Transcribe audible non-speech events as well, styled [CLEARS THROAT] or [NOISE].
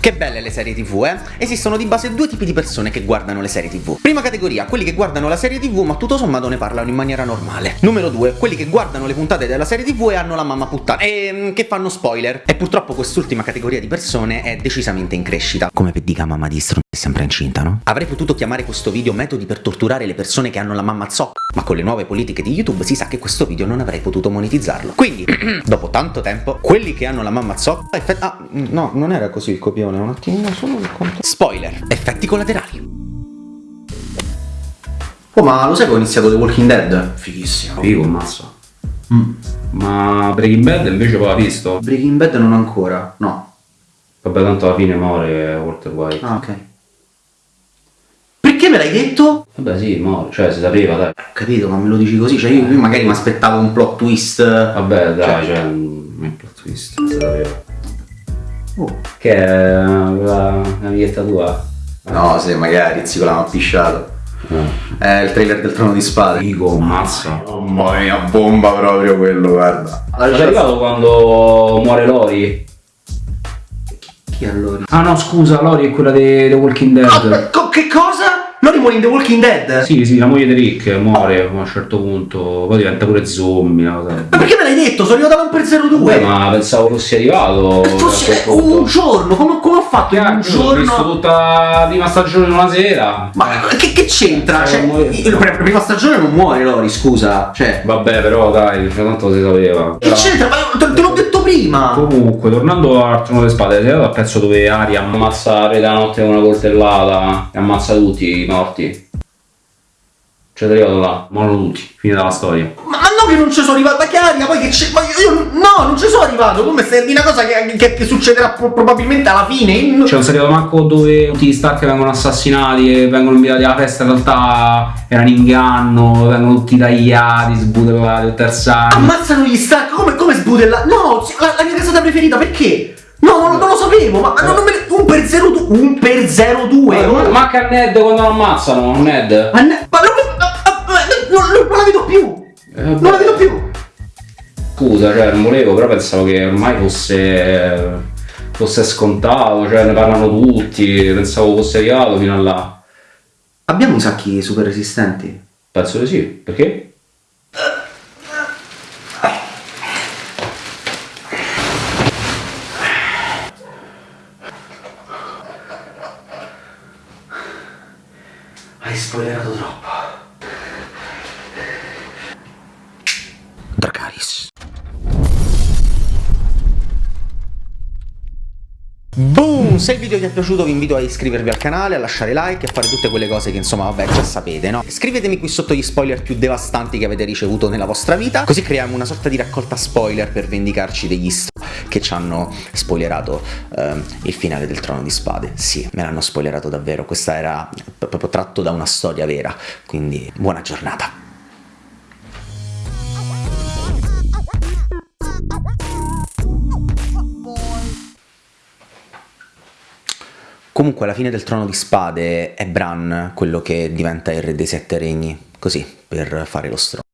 Che belle le serie tv, eh? Esistono di base due tipi di persone che guardano le serie tv. Prima categoria, quelli che guardano la serie tv ma tutto sommato ne parlano in maniera normale. Numero due, quelli che guardano le puntate della serie tv e hanno la mamma puttana. E mm, che fanno spoiler. E purtroppo quest'ultima categoria di persone è decisamente in crescita. Come per dica mamma di str... è sempre incinta, no? Avrei potuto chiamare questo video metodi per torturare le persone che hanno la mamma zocca, ma con le nuove politiche di YouTube si sa che questo video non avrei potuto monetizzarlo. Quindi, [CLEARS THROAT] dopo tanto tempo, quelli che hanno la mamma zocca... Effett- ah, no, non era così il copione, un attimino solo il conto. Spoiler, effetti collaterali. Oh, ma lo sai che ho iniziato The Walking Dead? Fighissimo. Figo, mazzo. Mm. Ma Breaking Bad invece poi l'ha visto? Breaking Bad non ancora, no. Vabbè, tanto alla fine muore Walter White. Ah, ok. Perché me l'hai detto? Vabbè, sì, muore, cioè si sapeva, dai. Ho capito, ma me lo dici così, cioè io, io magari mi aspettavo un plot twist. Vabbè, dai, cioè, un un plot twist, si sapeva. Oh. Che è la l'amichetta tua? No, se magari zio l'hanno appisciato. È il trailer del trono di spade. Figo, mazzo. Mamma mia, bomba proprio quello, guarda. È arrivato quando muore Lori? Chi allora? Ah no, scusa, Lori è quella di The Walking Dead. Co- che cosa? Lori muore in The Walking Dead? Sì, sì, la moglie di Rick muore a un certo punto, poi diventa pure zombie, una cosa. Ma perché me l'hai detto? Sono arrivato da un per 02. Beh, ma pensavo fossi arrivato. A punto. un giorno, come, fatto in un Cacchio, Ho visto giorno? tutta la prima stagione in una sera. Ma che, che c'entra? Eh, Cioè, il- la prima stagione non muore Lori, scusa. Cioè, Vabbè, però dai, cioè, tanto si sapeva. che c'entra? Ma te, l'ho detto prima. Comunque, tornando al trono delle spade, sei arrivato al pezzo dove Aria ammazza Re della notte con una coltellata e ammazza tutti i morti. Cioè, sei arrivato là, muoiono tutti, finita la storia. No che non ci sono arrivato, ma che aria, poi che c'è. Ma io, io- no, non ci sono arrivato. Come stai a dire una cosa che, che- che succederà pro- probabilmente alla fine? Io- Cioè, non sei arrivato manco dove tutti gli Stark vengono assassinati e vengono invitati alla festa, in realtà era un inganno, vengono tutti tagliati, sbudellati anno. Ammazzano gli Stark, come, come sbudella? No, la, la mia casata preferita, perché? No, non, non lo sapevo, ma, ma non me ne- Un per 02, un per 02. Ma- ma- Manca a Ned quando lo ammazzano, Ned. Ma, ne- ma non, ma- ma- ma- non- non- non la vedo più. Eh. Non la vedo più. Scusa, cioè, non volevo, però pensavo che ormai fosse, fosse scontato, cioè ne parlano tutti, pensavo fosse arrivato fino a là. Abbiamo i sacchi super resistenti. Penso di sì, perché? Hai spoilerato troppo. Dracaris. Boom! Se il video vi è piaciuto vi invito a iscrivervi al canale, a lasciare like e a fare tutte quelle cose che insomma vabbè già sapete, no? Scrivetemi qui sotto gli spoiler più devastanti che avete ricevuto nella vostra vita, così creiamo una sorta di raccolta spoiler per vendicarci degli st che ci hanno spoilerato ehm, il finale del Trono di Spade. Sì, me l'hanno spoilerato davvero, questa era proprio tratto da una storia vera, quindi buona giornata. Comunque alla fine del Trono di Spade è Bran quello che diventa il re dei sette regni, così, per fare lo stronzo.